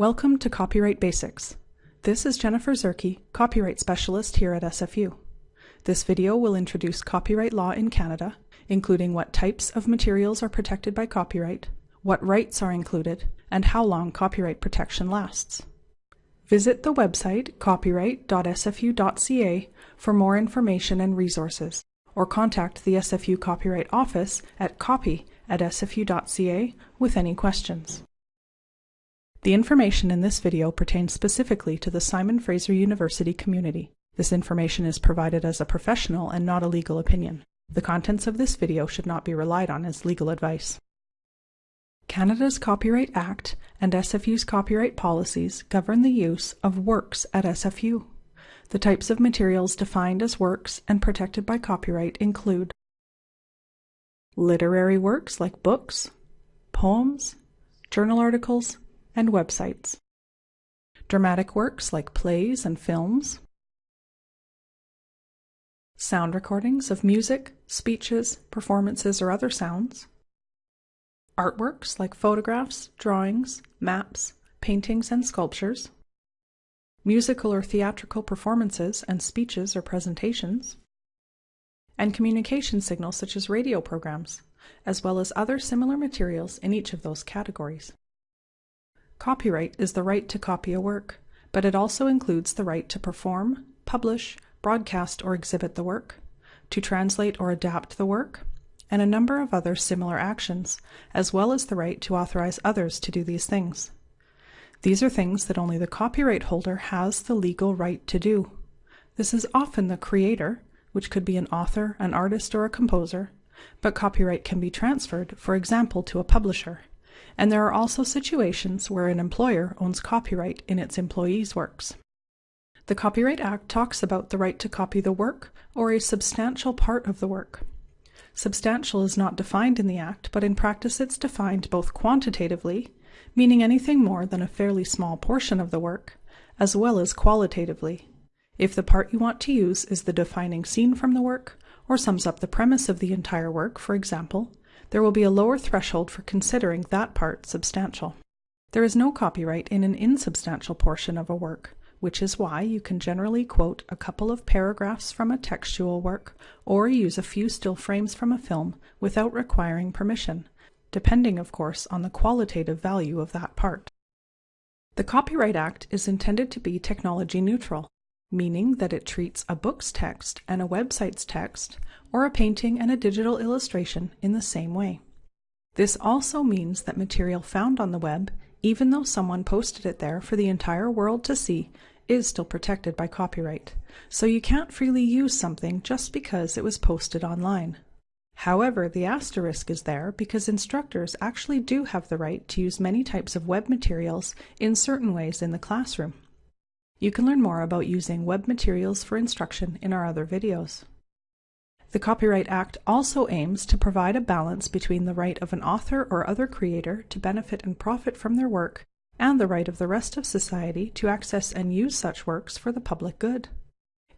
Welcome to Copyright Basics. This is Jennifer Zerkee, Copyright Specialist here at SFU. This video will introduce copyright law in Canada, including what types of materials are protected by copyright, what rights are included, and how long copyright protection lasts. Visit the website copyright.sfu.ca for more information and resources, or contact the SFU Copyright Office at copy at sfu.ca with any questions. The information in this video pertains specifically to the Simon Fraser University community. This information is provided as a professional and not a legal opinion. The contents of this video should not be relied on as legal advice. Canada's Copyright Act and SFU's copyright policies govern the use of works at SFU. The types of materials defined as works and protected by copyright include literary works like books, poems, journal articles, and websites. Dramatic works like plays and films. Sound recordings of music, speeches, performances, or other sounds. Artworks like photographs, drawings, maps, paintings, and sculptures. Musical or theatrical performances and speeches or presentations. And communication signals such as radio programs, as well as other similar materials in each of those categories. Copyright is the right to copy a work, but it also includes the right to perform, publish, broadcast or exhibit the work, to translate or adapt the work, and a number of other similar actions, as well as the right to authorize others to do these things. These are things that only the copyright holder has the legal right to do. This is often the creator, which could be an author, an artist, or a composer, but copyright can be transferred, for example, to a publisher and there are also situations where an employer owns copyright in its employees' works. The Copyright Act talks about the right to copy the work or a substantial part of the work. Substantial is not defined in the Act, but in practice it's defined both quantitatively, meaning anything more than a fairly small portion of the work, as well as qualitatively. If the part you want to use is the defining scene from the work, or sums up the premise of the entire work, for example, there will be a lower threshold for considering that part substantial. There is no copyright in an insubstantial portion of a work, which is why you can generally quote a couple of paragraphs from a textual work or use a few still frames from a film without requiring permission, depending, of course, on the qualitative value of that part. The Copyright Act is intended to be technology neutral, meaning that it treats a book's text and a website's text, or a painting and a digital illustration in the same way. This also means that material found on the web, even though someone posted it there for the entire world to see, is still protected by copyright, so you can't freely use something just because it was posted online. However, the asterisk is there because instructors actually do have the right to use many types of web materials in certain ways in the classroom. You can learn more about using web materials for instruction in our other videos. The Copyright Act also aims to provide a balance between the right of an author or other creator to benefit and profit from their work and the right of the rest of society to access and use such works for the public good.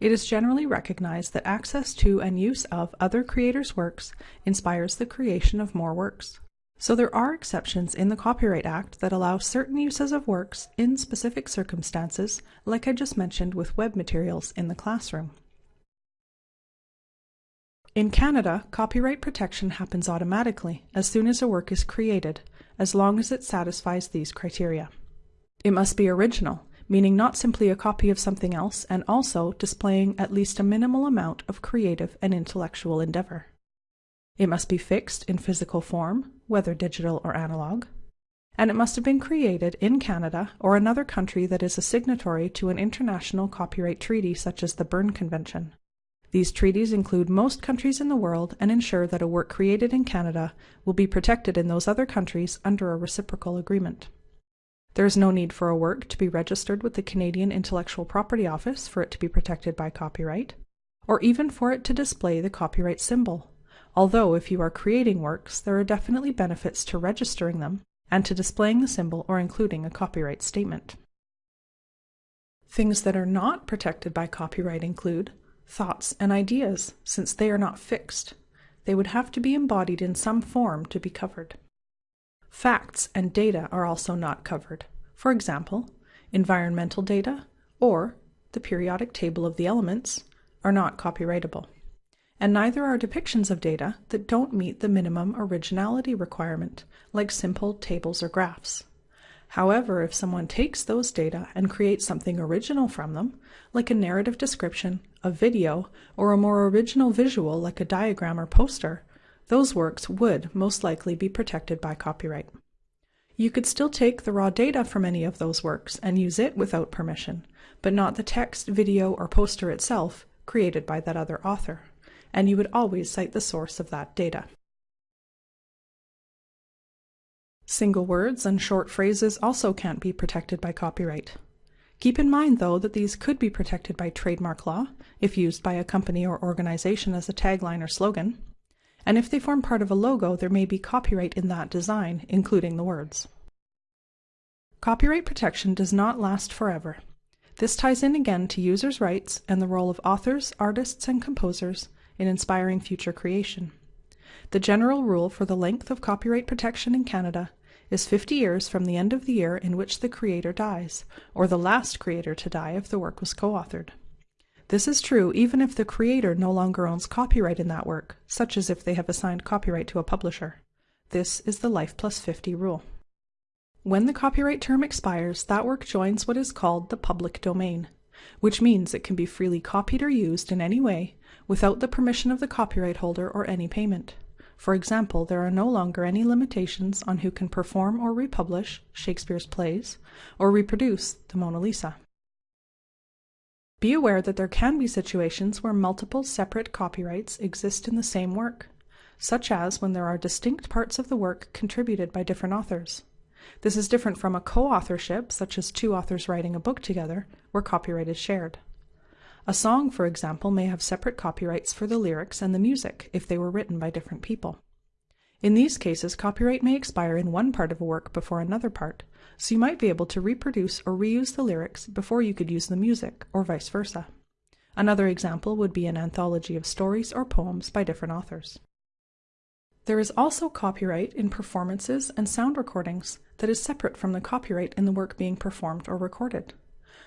It is generally recognized that access to and use of other creators' works inspires the creation of more works. So there are exceptions in the Copyright Act that allow certain uses of works in specific circumstances, like I just mentioned with web materials in the classroom. In Canada, copyright protection happens automatically as soon as a work is created, as long as it satisfies these criteria. It must be original, meaning not simply a copy of something else and also displaying at least a minimal amount of creative and intellectual endeavor. It must be fixed in physical form, whether digital or analog, and it must have been created in Canada or another country that is a signatory to an international copyright treaty such as the Berne Convention. These treaties include most countries in the world and ensure that a work created in Canada will be protected in those other countries under a reciprocal agreement. There is no need for a work to be registered with the Canadian Intellectual Property Office for it to be protected by copyright, or even for it to display the copyright symbol although if you are creating works, there are definitely benefits to registering them and to displaying the symbol or including a copyright statement. Things that are not protected by copyright include thoughts and ideas, since they are not fixed. They would have to be embodied in some form to be covered. Facts and data are also not covered. for example, environmental data or the periodic table of the elements, are not copyrightable. And neither are depictions of data that don't meet the minimum originality requirement, like simple tables or graphs. However, if someone takes those data and creates something original from them, like a narrative description, a video, or a more original visual like a diagram or poster, those works would most likely be protected by copyright. You could still take the raw data from any of those works and use it without permission, but not the text, video, or poster itself created by that other author, and you would always cite the source of that data. Single words and short phrases also can't be protected by copyright. Keep in mind, though, that these could be protected by trademark law if used by a company or organization as a tagline or slogan, and if they form part of a logo, there may be copyright in that design, including the words. Copyright protection does not last forever. This ties in again to users' rights and the role of authors, artists, and composers in inspiring future creation. The general rule for the length of copyright protection in Canada is 50 years from the end of the year in which the creator dies, or the last creator to die if the work was co-authored. This is true even if the creator no longer owns copyright in that work, such as if they have assigned copyright to a publisher. This is the life plus 50 rule. When the copyright term expires, that work joins what is called the public domain, which means it can be freely copied or used in any way without the permission of the copyright holder or any payment. For example, there are no longer any limitations on who can perform or republish Shakespeare's plays or reproduce the Mona Lisa. Be aware that there can be situations where multiple separate copyrights exist in the same work, such as when there are distinct parts of the work contributed by different authors. This is different from a co-authorship, such as two authors writing a book together, where copyright is shared. A song, for example, may have separate copyrights for the lyrics and the music if they were written by different people. In these cases, copyright may expire in one part of a work before another part, so you might be able to reproduce or reuse the lyrics before you could use the music, or vice versa. Another example would be an anthology of stories or poems by different authors. There is also copyright in performances and sound recordings that is separate from the copyright in the work being performed or recorded.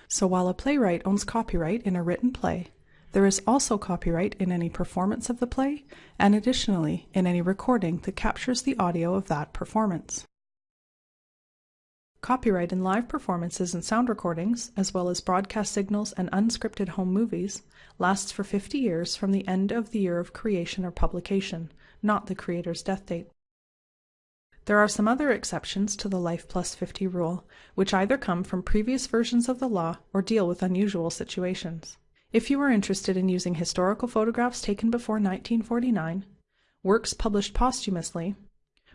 So while a playwright owns copyright in a written play, there is also copyright in any performance of the play, and additionally in any recording that captures the audio of that performance. Copyright in live performances and sound recordings, as well as broadcast signals and unscripted home movies, lasts for 50 years from the end of the year of creation or publication, not the creator's death date. There are some other exceptions to the Life Plus 50 rule, which either come from previous versions of the law or deal with unusual situations. If you are interested in using historical photographs taken before 1949, works published posthumously,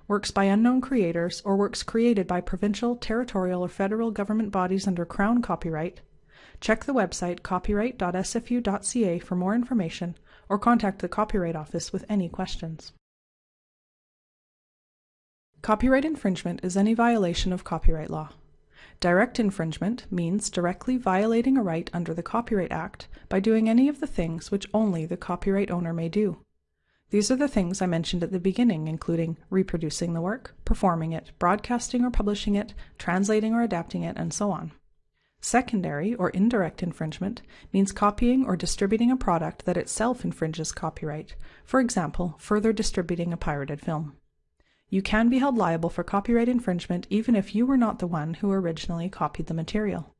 works by unknown creators, or works created by provincial, territorial, or federal government bodies under Crown copyright, check the website copyright.sfu.ca for more information or contact the Copyright Office with any questions. Copyright infringement is any violation of copyright law. Direct infringement means directly violating a right under the Copyright Act by doing any of the things which only the copyright owner may do. These are the things I mentioned at the beginning, including reproducing the work, performing it, broadcasting or publishing it, translating or adapting it, and so on. Secondary or indirect infringement means copying or distributing a product that itself infringes copyright, for example, further distributing a pirated film. You can be held liable for copyright infringement even if you were not the one who originally copied the material.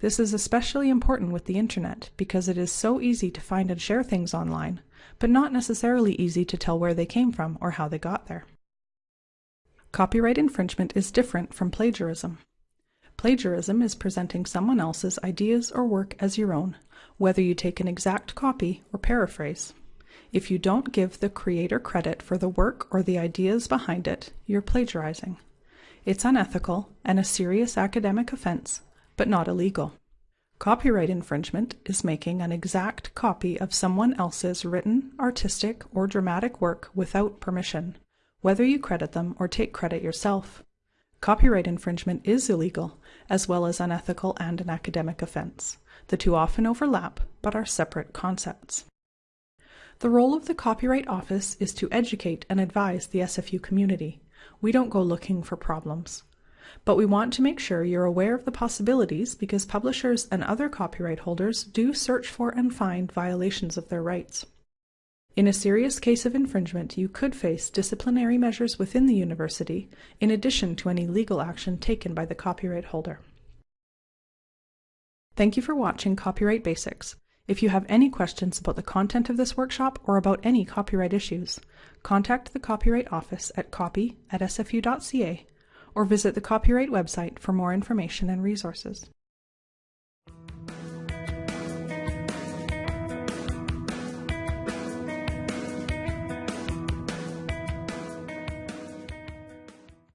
This is especially important with the internet because it is so easy to find and share things online, but not necessarily easy to tell where they came from or how they got there. Copyright infringement is different from plagiarism. Plagiarism is presenting someone else's ideas or work as your own, whether you take an exact copy or paraphrase. If you don't give the creator credit for the work or the ideas behind it, you're plagiarizing. It's unethical and a serious academic offense, but not illegal. Copyright infringement is making an exact copy of someone else's written, artistic, or dramatic work without permission, whether you credit them or take credit yourself. Copyright infringement is illegal, as well as unethical and an academic offense. The two often overlap, but are separate concepts. The role of the Copyright Office is to educate and advise the SFU community. We don't go looking for problems. but we want to make sure you're aware of the possibilities because publishers and other copyright holders do search for and find violations of their rights. In a serious case of infringement, you could face disciplinary measures within the university, in addition to any legal action taken by the copyright holder. Thank you for watching Copyright Basics. If you have any questions about the content of this workshop or about any copyright issues, contact the Copyright Office at copy at sfu.ca or visit the Copyright website for more information and resources.